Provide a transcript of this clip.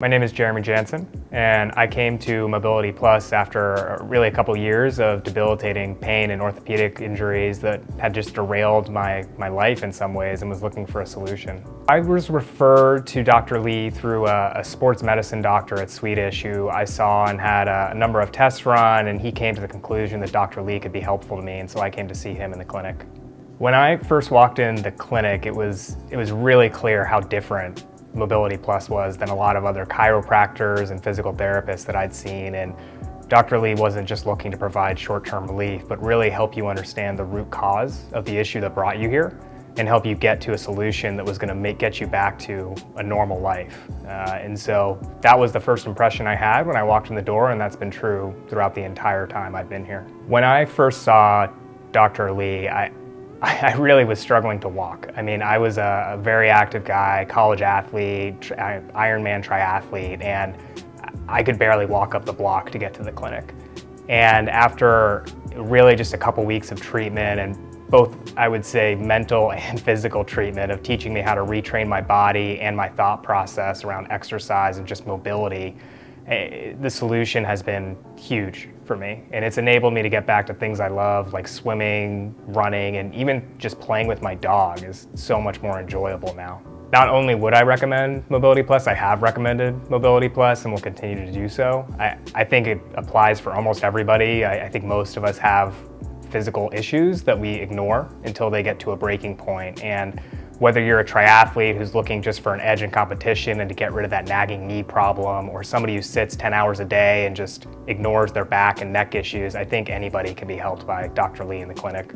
My name is Jeremy Jansen, and I came to Mobility Plus after really a couple years of debilitating pain and orthopedic injuries that had just derailed my, my life in some ways and was looking for a solution. I was referred to Dr. Lee through a, a sports medicine doctor at Swedish who I saw and had a, a number of tests run, and he came to the conclusion that Dr. Lee could be helpful to me, and so I came to see him in the clinic. When I first walked in the clinic, it was, it was really clear how different Mobility Plus was than a lot of other chiropractors and physical therapists that I'd seen. And Dr. Lee wasn't just looking to provide short-term relief, but really help you understand the root cause of the issue that brought you here and help you get to a solution that was going to make get you back to a normal life. Uh, and so that was the first impression I had when I walked in the door, and that's been true throughout the entire time I've been here. When I first saw Dr. Lee, I, I really was struggling to walk. I mean, I was a, a very active guy, college athlete, Ironman triathlete, and I could barely walk up the block to get to the clinic. And after really just a couple weeks of treatment and both, I would say, mental and physical treatment of teaching me how to retrain my body and my thought process around exercise and just mobility, Eh, the solution has been huge for me and it's enabled me to get back to things I love like swimming, running, and even just playing with my dog is so much more enjoyable now. Not only would I recommend Mobility Plus, I have recommended Mobility Plus and will continue to do so. I, I think it applies for almost everybody. I, I think most of us have physical issues that we ignore until they get to a breaking point. And whether you're a triathlete who's looking just for an edge in competition and to get rid of that nagging knee problem, or somebody who sits 10 hours a day and just ignores their back and neck issues, I think anybody can be helped by Dr. Lee in the clinic.